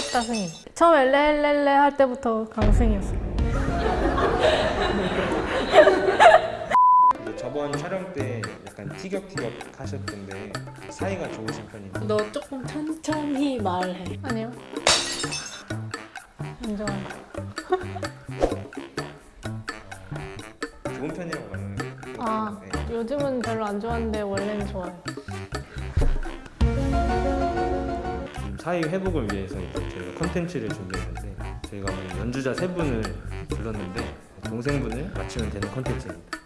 셋다 승인. 처음 엘레엘레레 할 때부터 강승이었어요. 근데 저번 촬영 때 약간 티격티격 하셨던데 사이가 좋으신 편인가요? 너 조금 천천히 말해. 아니요. 안 좋아요. 좋은 편이라고 말하는 네. 아, 요즘은 별로 안 좋아하는데 원래는 좋아요. 사이 회복을 위해서 이제 저희가 컨텐츠를 준비했는데 저희가 오늘 연주자 세 분을 불렀는데 동생분을 맞추면 되는 컨텐츠입니다.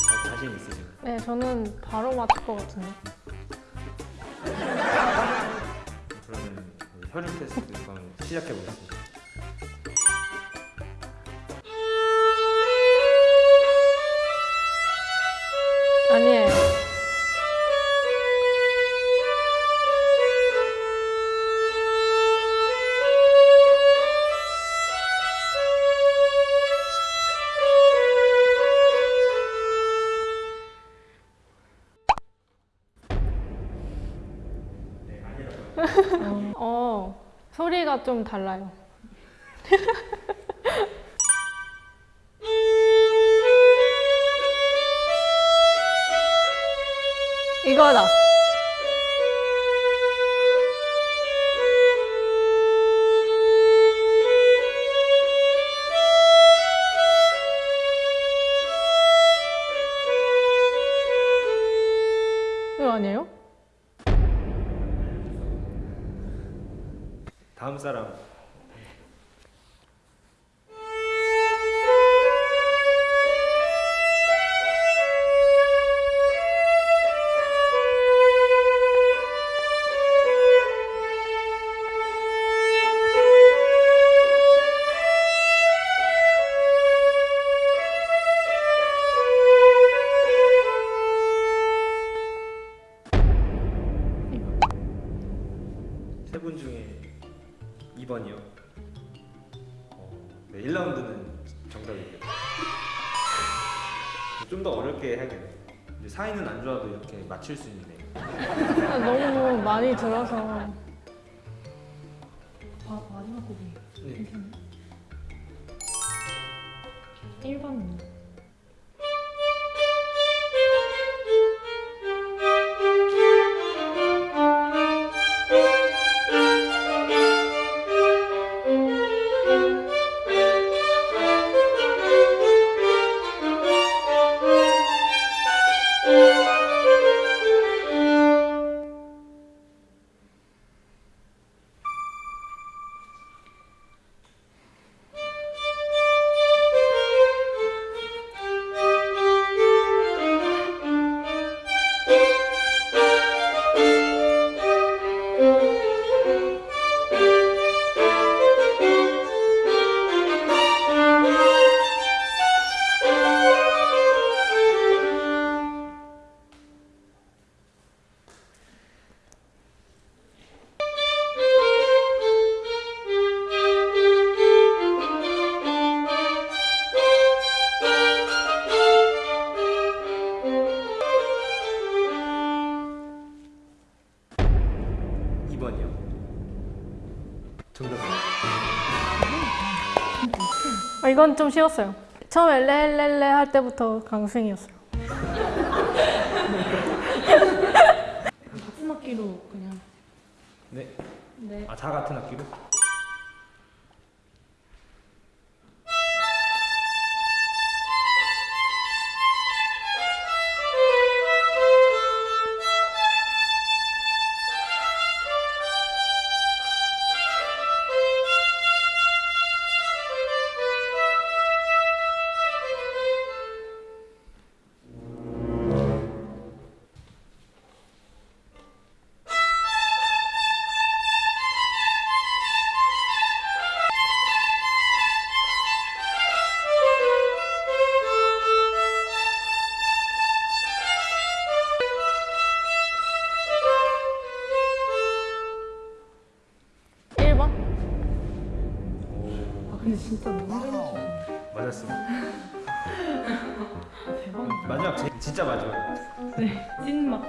어, 자신 있으신가요? 네, 저는 바로 맞출 것 같은데. 그러면 혈육 테스트 시작해 보겠습니다. 좀 달라요. 이거다. 이거 아니에요? 다음 사람 좀 더 어렵게 해야겠네요. 이제 사이는 안 좋아도 이렇게 맞출 수 있네. 아, 너무 많이 들어서 아, 마지막 곡이 네. 1번. 정답입니다. 아, 이건 좀 쉬웠어요. 처음 엘레엘레레 할 때부터 강승이었어요. 같은 악기로 그냥. 네. 네. 아, 다 같은 악기로? 근데 진짜 너무 잘하시네. 맞았습니다. 대박이다. 마지막 제, 진짜 마지막. 네. 찐막.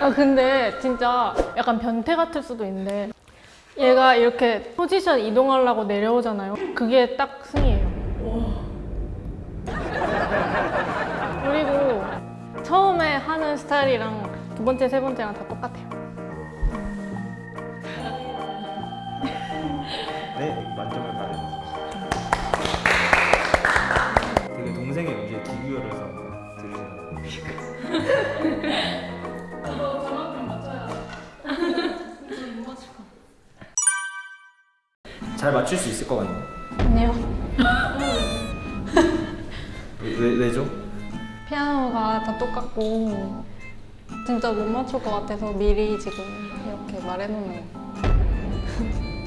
아 근데 진짜 약간 변태 같을 수도 있는데 얘가 이렇게 포지션 이동하려고 내려오잖아요. 그게 딱 승이에요. 그리고 처음에 하는 스타일이랑 두 번째, 세 번째랑 다 똑같아요. 잘 맞출 수 있을 것 같네요. 아니요. 왜, 왜죠? 피아노가 다 똑같고 진짜 못 맞출 것 같아서 미리 지금 이렇게 말해놓는 거.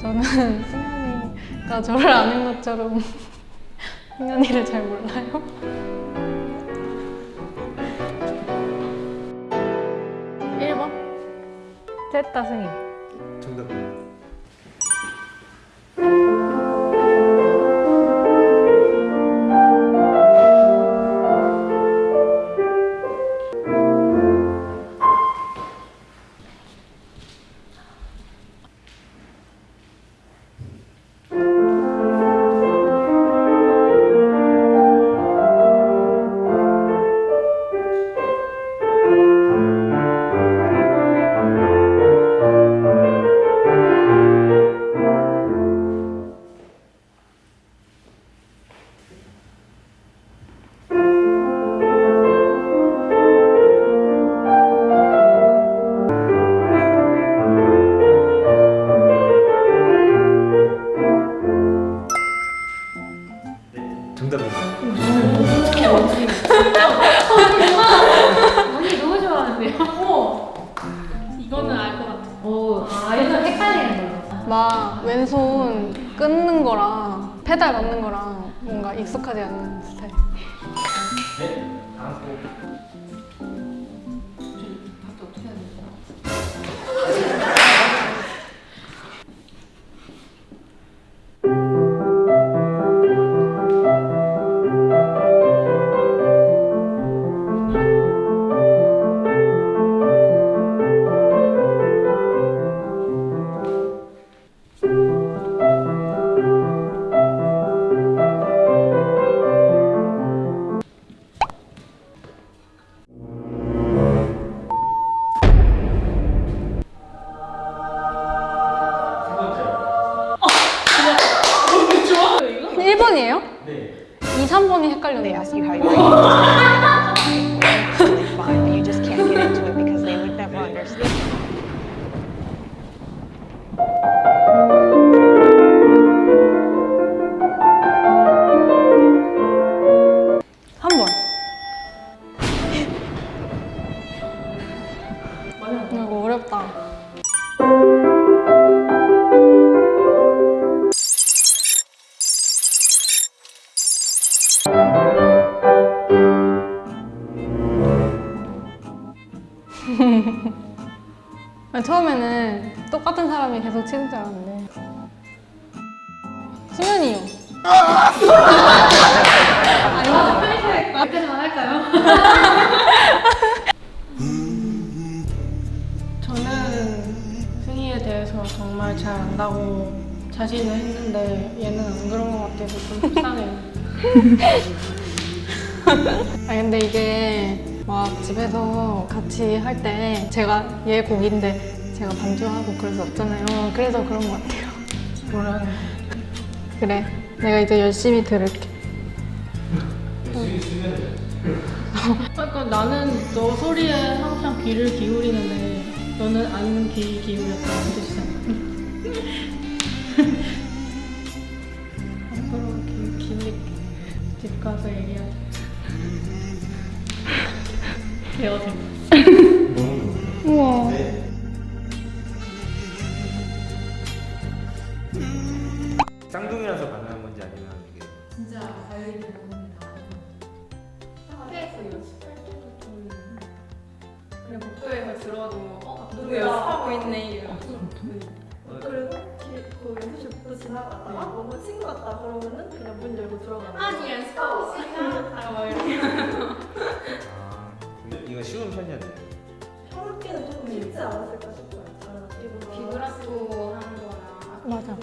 저는 승현이가 저를 아는 것처럼 승현이를 잘 몰라요. 셋다 승희. 막 왼손 끊는 거랑 페달 밟는 거랑 뭔가 익숙하지 않은 ask you how you're 처음에는 똑같은 사람이 계속 치는 줄 알았는데? 그때 전화할까요? 저는 승희에 대해서 정말 잘 안다고 자신을 했는데 얘는 안 그런 것 같아서 좀 속상해요. 아 근데 이게 막 집에서 같이 할 때 제가 얘 곡인데 제가 반주하고 그럴 수 없잖아요. 그래서 그런 것 같아요. 뭐라는 그래, 내가 이제 열심히 들을게. 그러니까 나는 너 소리에 항상 귀를 기울이는데 너는 안 귀 기울였다는 뜻이잖아. 앞으로 귀 기울일게. 집 가서 얘기하자. 대어생. 우와. 쌍둥이라서 가능한 건지 아니면 이게 진짜 관리 부분이 다 학교에서 연습할 때부터 그냥 복도에서 들어도 어? 누구 연습하고 있네 이러면서 그리고 길- 그 연습실부터 지나가다가 뭔가 친구 같다 그러면은 그냥 문 열고 들어가는. 아니 연습하고 있으니까 아, 뭐 이렇게 아 이거 쉬운 편이었나요? 형학기는 조금 쉽지 않았을까 싶어요. 학기보다. 비브라토 하는 거랑 맞아.